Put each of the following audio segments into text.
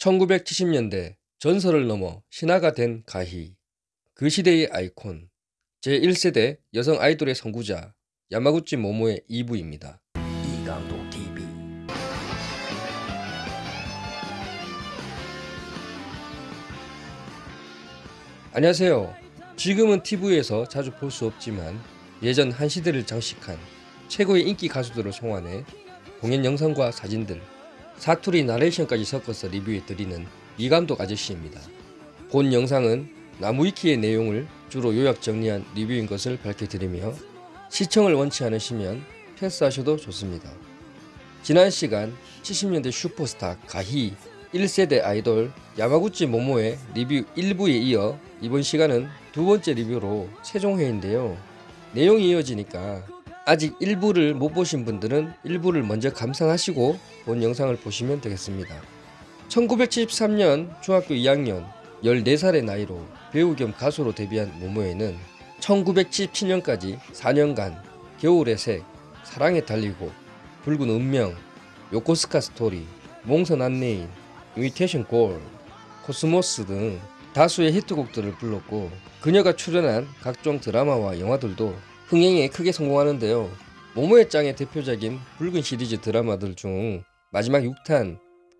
1970년대 전설을 넘어 신화가 된 가희. 그 시대의 아이콘. 제1세대 여성 아이돌의 선구자 야마구치 모모의 2부입니다. 이강도 TV 안녕하세요. 지금은 TV에서 자주 볼 수 없지만 예전 한 시대를 장식한 최고의 인기 가수들을 송환해 공연 영상과 사진들, 사투리 나레이션까지 섞어서 리뷰해 드리는 이감독 아저씨입니다. 본 영상은 나무위키의 내용을 주로 요약 정리한 리뷰인 것을 밝혀드리며 시청을 원치 않으시면 패스하셔도 좋습니다. 지난 시간 70년대 슈퍼스타 가희 1세대 아이돌 야마구치 모모의 리뷰 1부에 이어 이번 시간은 두 번째 리뷰로 최종회인데요. 내용이 이어지니까 아직 1부를 못 보신 분들은 1부를 먼저 감상하시고 본 영상을 보시면 되겠습니다. 1973년 중학교 2학년 14살의 나이로 배우 겸 가수로 데뷔한 모모에는 1977년까지 4년간 겨울의 색, 사랑에 달리고 붉은 운명, 요코스카 스토리, 몽선 안내인, Imitation Gold, 코스모스 등 다수의 히트곡들을 불렀고 그녀가 출연한 각종 드라마와 영화들도 흥행에 크게 성공하는데요. 모모의 짱의 대표작인 붉은 시리즈 드라마들 중 마지막 6탄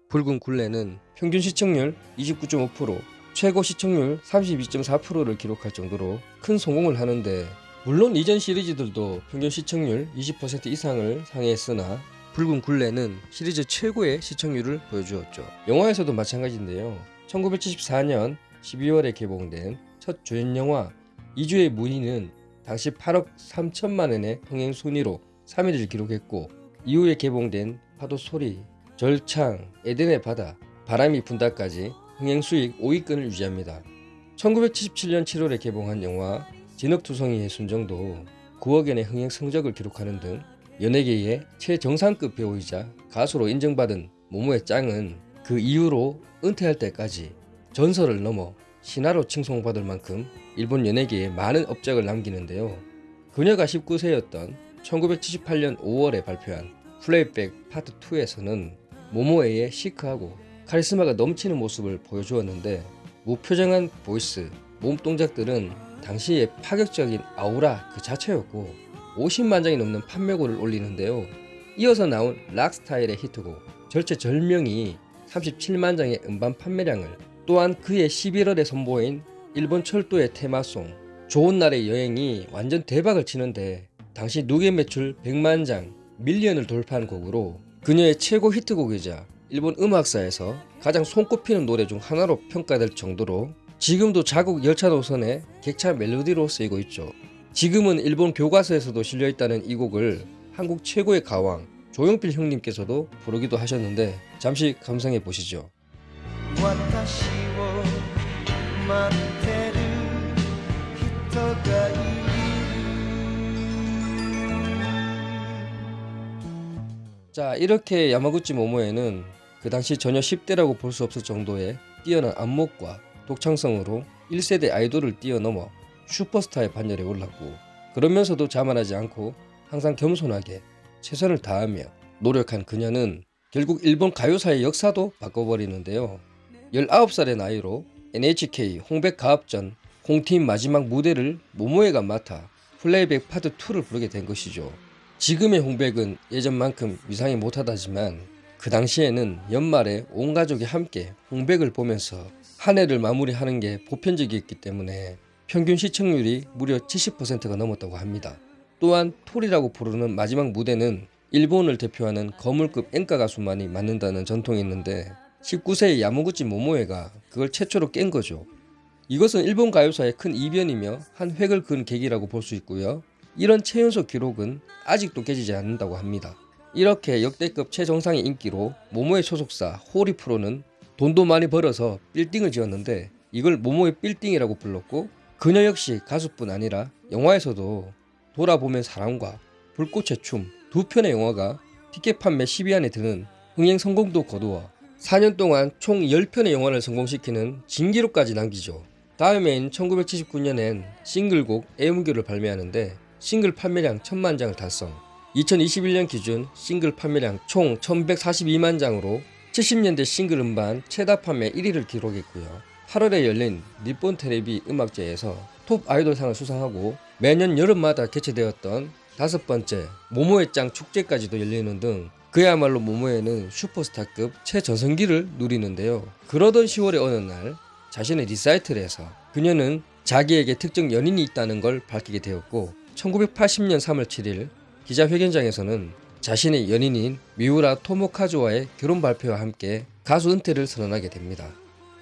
붉은 굴레는 평균 시청률 29.5%, 최고 시청률 32.4%를 기록할 정도로 큰 성공을 하는데 물론 이전 시리즈들도 평균 시청률 20% 이상을 상회했으나 붉은 굴레는 시리즈 최고의 시청률을 보여주었죠. 영화에서도 마찬가지인데요. 1974년 12월에 개봉된 첫 조연 영화 이주의 무희는 당시 8억 3천만 원의 흥행 순위로 3위를 기록했고 이후에 개봉된 파도 소리, 절창, 에덴의 바다, 바람이 분다까지 흥행 수익 5위권을 유지합니다. 1977년 7월에 개봉한 영화 진흙투성이의 순정도 9억 원의 흥행 성적을 기록하는 등 연예계의 최정상급 배우이자 가수로 인정받은 모모의 짱은 그 이후로 은퇴할 때까지 전설을 넘어 신화로 칭송받을 만큼 일본 연예계에 많은 업적을 남기는데요. 그녀가 19세였던 1978년 5월에 발표한 Playback Part 2에서는 모모에의 시크하고 카리스마가 넘치는 모습을 보여주었는데 무표정한 voice, 몸 동작들은 당시의 파격적인 아우라 그 자체였고 50만 장이 넘는 판매고를 올리는데요. 이어서 나온 락 스타일의 히트곡 절체절명이 37만 장의 음반 판매량을 또한 그의 11월에 선보인 일본 철도의 테마송 좋은 날의 여행이 완전 대박을 치는데 당시 누계 매출 100만 장 밀리언을 돌파한 곡으로 그녀의 최고 히트곡이자 일본 음악사에서 가장 손꼽히는 노래 중 하나로 평가될 정도로 지금도 자국 열차 노선의 객차 멜로디로 쓰이고 있죠. 지금은 일본 교과서에서도 실려있다는 이 곡을 한국 최고의 가왕 조용필 형님께서도 부르기도 하셨는데 잠시 감상해 보시죠. 私を待ってる人がいる 자 이렇게 야마구치 모모에는 그 당시 전혀 10대라고 볼 수 없을 정도의 뛰어난 안목과 독창성으로 1세대 아이돌을 뛰어넘어 슈퍼스타의 반열에 올랐고 그러면서도 자만하지 않고 항상 겸손하게 최선을 다하며 노력한 그녀는 결국 일본 가요사의 역사도 바꿔버리는데요. 19살의 나이로 NHK 홍백 가업전 홍팀 마지막 무대를 모모에가 맡아 플레이백 파트 2를 부르게 된 것이죠. 지금의 홍백은 예전만큼 위상이 못하다지만 그 당시에는 연말에 온 가족이 함께 홍백을 보면서 한 해를 마무리하는 게 보편적이었기 때문에 평균 시청률이 무려 70%가 넘었다고 합니다. 또한 톨이라고 부르는 마지막 무대는 일본을 대표하는 거물급 엔카 가수만이 맡는다는 전통이 있는데 19세의 야무구치 모모에가 그걸 최초로 깬 거죠. 이것은 일본 가요사의 큰 이변이며 한 획을 그은 계기라고 볼 수 있고요. 이런 최연소 기록은 아직도 깨지지 않는다고 합니다. 이렇게 역대급 최정상의 인기로 모모의 소속사 호리프로는 돈도 많이 벌어서 빌딩을 지었는데 이걸 모모의 빌딩이라고 불렀고 그녀 역시 가수뿐 아니라 영화에서도 돌아보면 사랑과 불꽃의 춤 두 편의 영화가 티켓 판매 10위 안에 드는 흥행 성공도 거두어 4년 동안 총 10편의 영화를 성공시키는 진기록까지 남기죠. 다음해인 1979년엔 싱글곡 애무교를 발매하는데 싱글 판매량 1000만 장을 달성 2021년 기준 싱글 판매량 총 1142만 장으로 70년대 싱글 음반 최다 판매 1위를 기록했고요. 8월에 열린 니폰 테레비 음악제에서 톱 아이돌상을 수상하고 매년 여름마다 개최되었던 다섯 번째 모모의 짱 축제까지도 열리는 등 그야말로 모모에는 슈퍼스타급 최전성기를 누리는데요. 그러던 10월의 어느 날 자신의 리사이틀에서 그녀는 자기에게 특정 연인이 있다는 걸 밝히게 되었고 1980년 3월 7일 기자회견장에서는 자신의 연인인 미우라 토모카즈와의 결혼 발표와 함께 가수 은퇴를 선언하게 됩니다.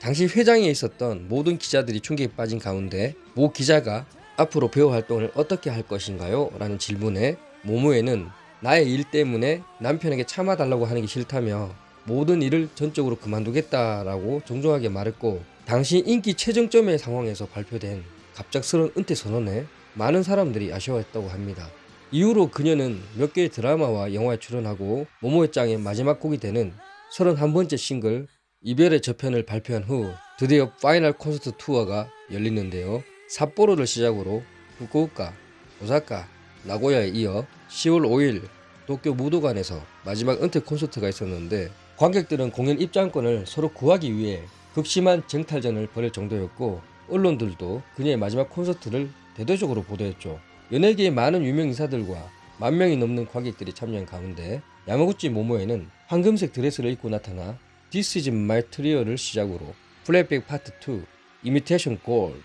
당시 회장에 있었던 모든 기자들이 충격에 빠진 가운데 모 기자가 앞으로 배우 활동을 어떻게 할 것인가요? 라는 질문에 모모에는 나의 일 때문에 남편에게 참아달라고 하는 게 싫다며 모든 일을 전적으로 그만두겠다라고 정중하게 말했고 당시 인기 최정점의 상황에서 발표된 갑작스러운 은퇴 선언에 많은 사람들이 아쉬워했다고 합니다. 이후로 그녀는 몇 개의 드라마와 영화에 출연하고 모모에 짱의 마지막 곡이 되는 31번째 싱글 이별의 저편을 발표한 후 드디어 final 콘서트 투어가 열리는데요. 삿포로를 시작으로 후쿠오카, 오사카, 나고야에 이어 10월 5일 도쿄 무도관에서 마지막 은퇴 콘서트가 있었는데 관객들은 공연 입장권을 서로 구하기 위해 극심한 쟁탈전을 벌일 정도였고 언론들도 그녀의 마지막 콘서트를 대대적으로 보도했죠. 연예계의 많은 유명 인사들과 만 명이 넘는 관객들이 참여한 가운데 야마구치 모모에는 황금색 드레스를 입고 나타나 This is my trial을 시작으로 Playback Part 2, Imitation Gold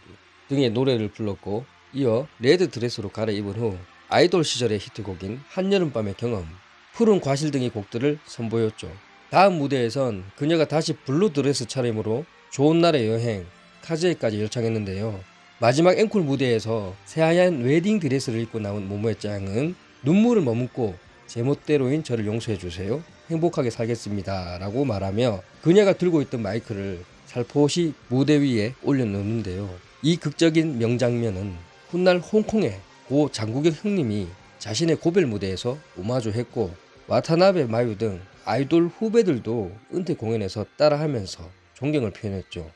등의 노래를 불렀고 이어 red 드레스로 갈아입은 후 아이돌 시절의 히트곡인 한여름밤의 경험, 푸른 과실 등의 곡들을 선보였죠. 다음 무대에선 그녀가 다시 blue 드레스 차림으로 좋은 날의 여행, 카즈에까지 열창했는데요. 마지막 앵콜 무대에서 새하얀 웨딩 드레스를 입고 나온 모모에 짱은 눈물을 머금고 제멋대로인 저를 용서해 주세요. 행복하게 살겠습니다. 라고 말하며 그녀가 들고 있던 마이크를 살포시 무대 위에 올려놓는데요. 이 극적인 명장면은 훗날 홍콩의 고 장국영 형님이 자신의 고별 무대에서 오마주했고 와타나베 마유 등 아이돌 후배들도 은퇴 공연에서 따라하면서 존경을 표현했죠.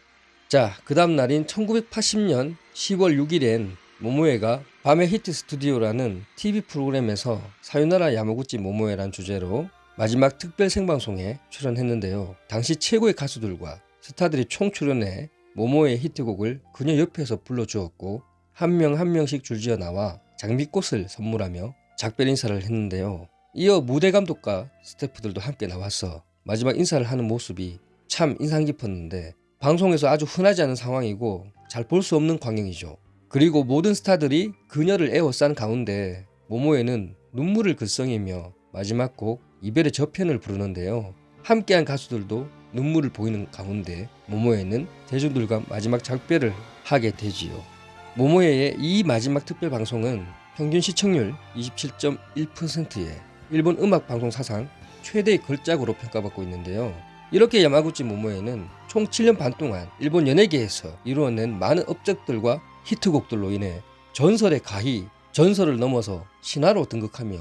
자, 그 다음 날인 1980년 10월 6일엔 모모에가 밤의 히트 스튜디오라는 TV 프로그램에서 さよなら 야마구치 모모에란 주제로 마지막 특별 생방송에 출연했는데요. 당시 최고의 가수들과 스타들이 총 출연해 모모에 히트곡을 그녀 옆에서 불러주었고 한 명한 명씩 줄지어 나와 장미꽃을 선물하며 작별 인사를 했는데요. 이어 무대 감독과 스태프들도 함께 나와서 마지막 인사를 하는 모습이 참 인상 깊었는데 방송에서 아주 흔하지 않은 상황이고 잘 볼 수 없는 광경이죠. 그리고 모든 스타들이 그녀를 에워싼 가운데 모모에는 눈물을 글썽이며 마지막 곡 이별의 저편을 부르는데요. 함께한 가수들도 눈물을 보이는 가운데 모모에는 대중들과 마지막 작별을 하게 되지요. 모모에의 이 마지막 특별 방송은 평균 시청률 27.1%에 일본 음악 방송 사상 최대의 걸작으로 평가받고 있는데요. 이렇게 야마구치 모모에는 총 7년 반 동안 일본 연예계에서 이루어낸 많은 업적들과 히트곡들로 인해 전설의 가히, 전설을 넘어서 신화로 등극하며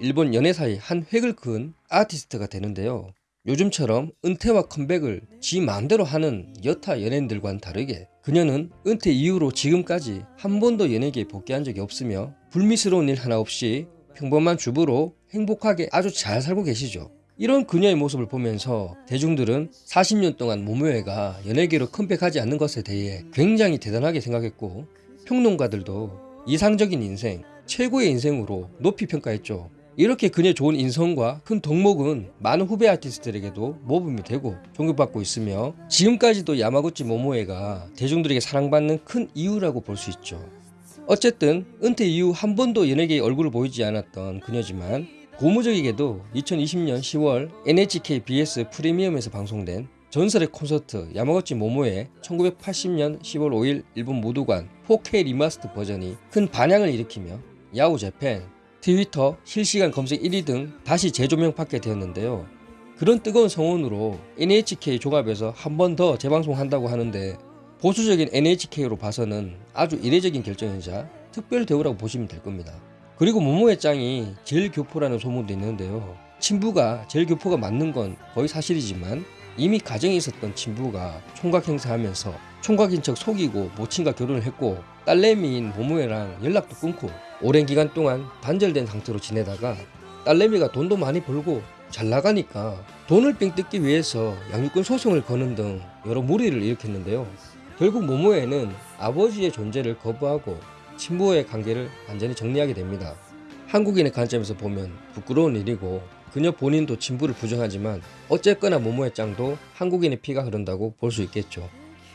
일본 연예사의 한 획을 그은 아티스트가 되는데요. 요즘처럼 은퇴와 컴백을 지 마음대로 하는 여타 연예인들과는 다르게 그녀는 은퇴 이후로 지금까지 한 번도 연예계에 복귀한 적이 없으며 불미스러운 일 하나 없이 평범한 주부로 행복하게 아주 잘 살고 계시죠. 이런 그녀의 모습을 보면서 대중들은 40년 동안 모모에가 연예계로 컴백하지 않는 것에 대해 굉장히 대단하게 생각했고 평론가들도 이상적인 인생, 최고의 인생으로 높이 평가했죠. 이렇게 그녀의 좋은 인성과 큰 덕목은 많은 후배 아티스트들에게도 모범이 되고 존경받고 있으며 지금까지도 야마구치 모모에가 대중들에게 사랑받는 큰 이유라고 볼 수 있죠. 어쨌든 은퇴 이후 한 번도 연예계에 얼굴을 보이지 않았던 그녀지만 고무적이게도 2020년 10월 NHK BS 프리미엄에서 방송된 전설의 콘서트 야마구치 모모에 1980년 10월 5일 일본 무도관 4K remaster 버전이 큰 반향을 일으키며 야후 재팬, 트위터 실시간 검색 1위 등 다시 재조명 받게 되었는데요. 그런 뜨거운 성원으로 NHK 종합에서 한 번 더 재방송한다고 하는데 보수적인 NHK로 봐서는 아주 이례적인 결정이자 특별 대우라고 보시면 될 겁니다. 그리고 모모의 짱이 제일 교포라는 소문도 있는데요. 친부가 제일 교포가 맞는 건 거의 사실이지만 이미 가정에 있었던 친부가 총각 행사하면서 총각인 척 속이고 모친과 결혼을 했고 딸내미인 모모에랑 연락도 끊고 오랜 기간 동안 단절된 상태로 지내다가 딸내미가 돈도 많이 벌고 잘 나가니까 돈을 삥 뜯기 위해서 양육권 소송을 거는 등 여러 무리를 일으켰는데요. 결국 모모에는 아버지의 존재를 거부하고 친부와의 관계를 완전히 정리하게 됩니다. 한국인의 관점에서 보면 부끄러운 일이고 그녀 본인도 친부를 부정하지만 어쨌거나 모모의 짱도 한국인의 피가 흐른다고 볼 수 있겠죠.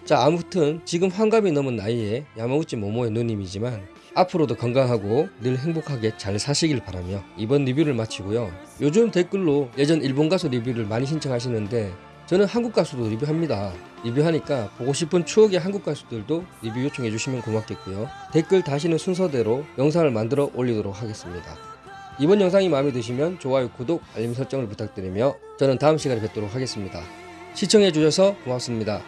자 아무튼 지금 환갑이 넘은 나이에 야마우치 모모의 누님이지만 앞으로도 건강하고 늘 행복하게 잘 사시길 바라며 이번 리뷰를 마치고요. 요즘 댓글로 예전 일본 가수 리뷰를 많이 신청하시는데 저는 한국 가수도 리뷰합니다. 리뷰하니까 보고 싶은 추억의 한국 가수들도 리뷰 요청해 주시면 고맙겠고요. 댓글 다시는 순서대로 영상을 만들어 올리도록 하겠습니다. 이번 영상이 마음에 드시면 좋아요, 구독, 알림 설정을 부탁드리며 저는 다음 시간에 뵙도록 하겠습니다. 시청해 주셔서 고맙습니다.